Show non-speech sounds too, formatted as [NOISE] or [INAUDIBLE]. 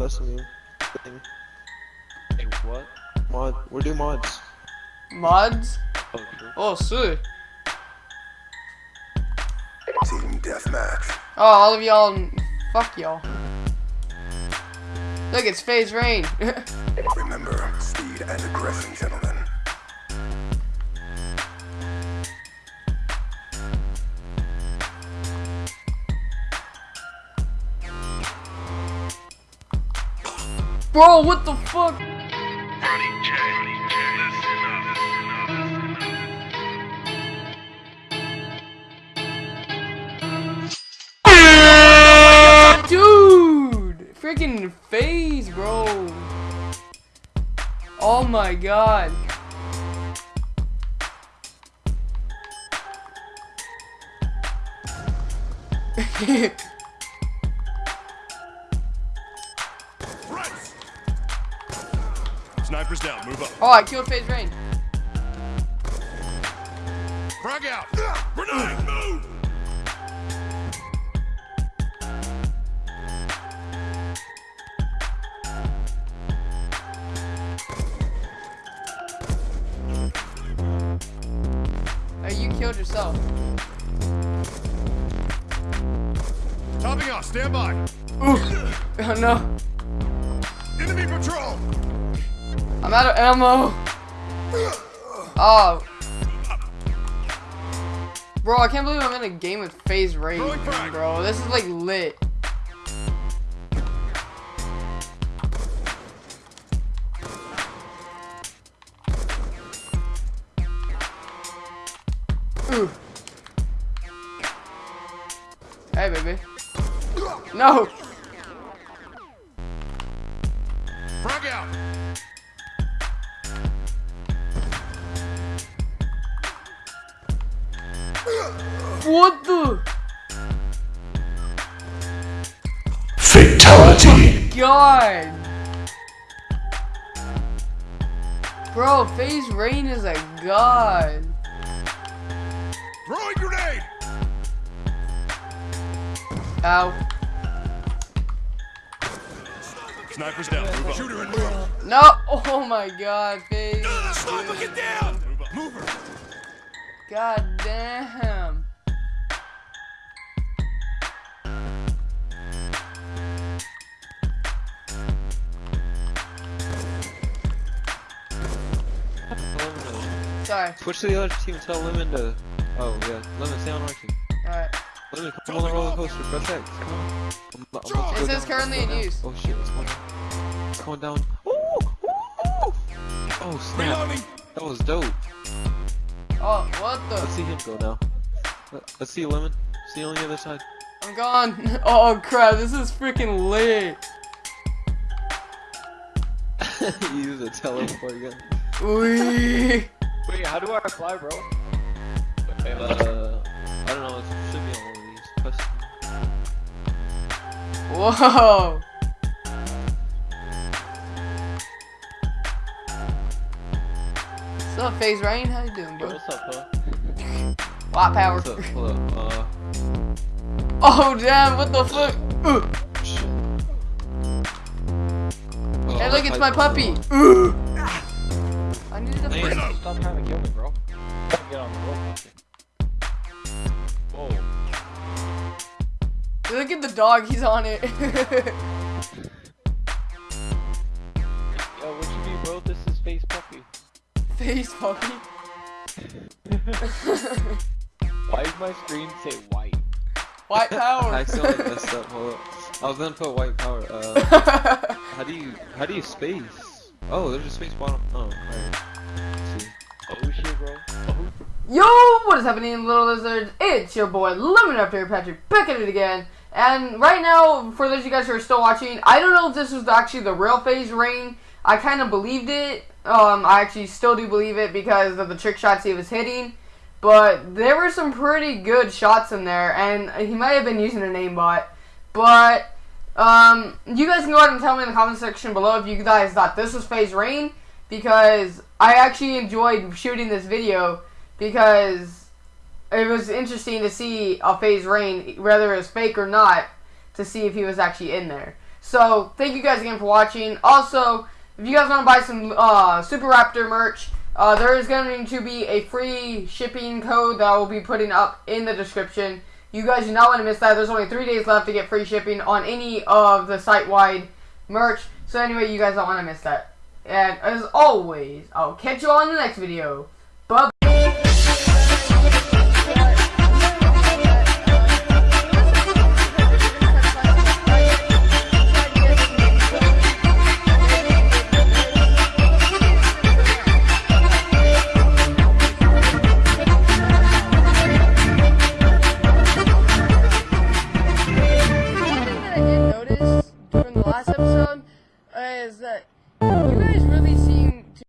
custom thing. Hey, what? Mod. We're doing mods. Mods? Oh, true. Oh, sweet. Team deathmatch. Oh, all of y'all, fuck y'all. Look, it's FaZe Rain. [LAUGHS] Remember, speed and aggression, gentlemen. Bro, what the fuck? Dude! Freaking phase, bro. Oh my god. [LAUGHS] Snipers down, move up. oh, I killed FaZe Rain. Frag out! Grenade, move! Hey, you killed yourself. Topping off, stand by. Ooh. [LAUGHS] Oh no. Enemy patrol! I'm out of ammo. Oh. Bro, I can't believe I'm in a game with Phase frag. bro. This is like lit. Ooh. Hey, baby. No! Frag out! What the? Fatality. God! Bro, FaZe Rain is a god. Throwing grenade! Ow. Snipers down, move. Shooter in front. No! Oh my god, Phase. Sniper, get down! Move her. God damn. Sorry. Switch to the other team. And tell Lemon to. Oh yeah, Lemon, stay on our team. Alright. Lemon, come on the roller coaster. Press X. Come on. I'm, I'm about to go It says down. currently in going use. Oh shit, it's going down. It's going down. Ooh, ooh, ooh. Oh snap. Reloading! That was dope. Oh, what the? Let's see him go now. Let- Let's see Lemon. See you on the other side. I'm gone. [LAUGHS] Oh crap, this is freaking lit. [LAUGHS] you use a teleport gun. Wee. Wait, how do I apply, bro? Wait, Uh, I don't know. It should be on one of these. Custom. Whoa. What's up, FaZe Rain? How you doing, Yo, bro? what's up, huh? [LAUGHS] Lot power. What's up? Hold. Uh, Oh damn, what the fuck? Ugh. shit. Oh, Hey, look, it's my puppy. Ugh. I needed a Damn. friend. Stop trying to kill me, bro. Get on the roll. Whoa. Look at the dog, he's on it. [LAUGHS] Yo, what you mean, bro? This is Face Puppy. Face puppy. [LAUGHS] Why does my screen say white? White power! [LAUGHS] I power. accidentally messed up. Hold up. I was gonna put white power. Uh, how do you how do you space? Oh, there's a space bottom. Oh, Yo, what is happening, little lizards? It's your boy Lemon here, Patrick, back at it again. And right now, for those of you guys who are still watching, I don't know if this was actually the real FaZe Rain. I kind of believed it. Um, I actually still do believe it because of the trick shots he was hitting. But there were some pretty good shots in there, and he might have been using an aimbot. But um, you guys can go ahead and tell me in the comment section below if you guys thought this was FaZe Rain because I actually enjoyed shooting this video because it was interesting to see a FaZe Rain, whether it was fake or not, to see if he was actually in there. So thank you guys again for watching. Also, if you guys want to buy some uh, Super Raptor merch, uh, there is going to be a free shipping code that I will be putting up in the description. You guys do not want to miss that. There's only three days left to get free shipping on any of the site-wide merch. So anyway, you guys don't want to miss that. And as always, I'll catch you all in the next video.